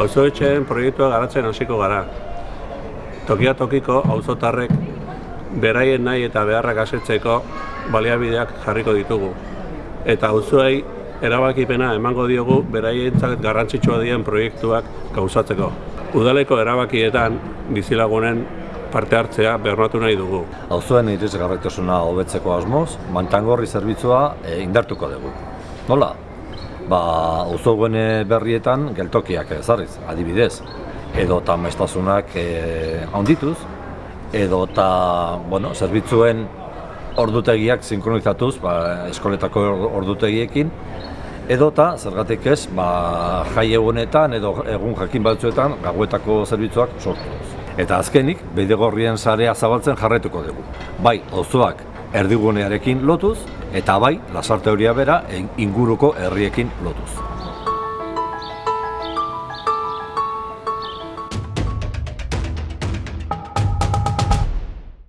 Auzoetxeen proiektua garatzen hasiko gara. Tokia tokiko auzotarrek beraien nahi eta beharrak asetzeko baliabideak jarriko ditugu. Eta auzoei erabakipena emango diogu beraientzat garrantzitsua dien proiektuak gauzatzeko. Udaleko erabakietan bizilagunen parte hartzea bermatu nahi dugu. Auzoen irisgarritasuna hobetzeko asmoz, mantangorri zerbitzua e, indartuko dugu. Nola? Ba, auzoen berrietan geltokiak ezarriz, adibidez. Edo eta maiztasunak e, handituz, edo eta, bueno, zerbitzuen ordutegiak sinkronizatuz, ba, eskoletako ordutegiekin, edo eta, zergatik ez, ba, jai egunetan edo egun jakin batzuetan gauetako zerbitzuak sortuz. Eta azkenik, beidegorrien sarea zabaltzen jarretuko dugu. Bai, auzoak erdigunearekin lotuz, eta bai, lasarte horia bera inguruko herriekin lotuz.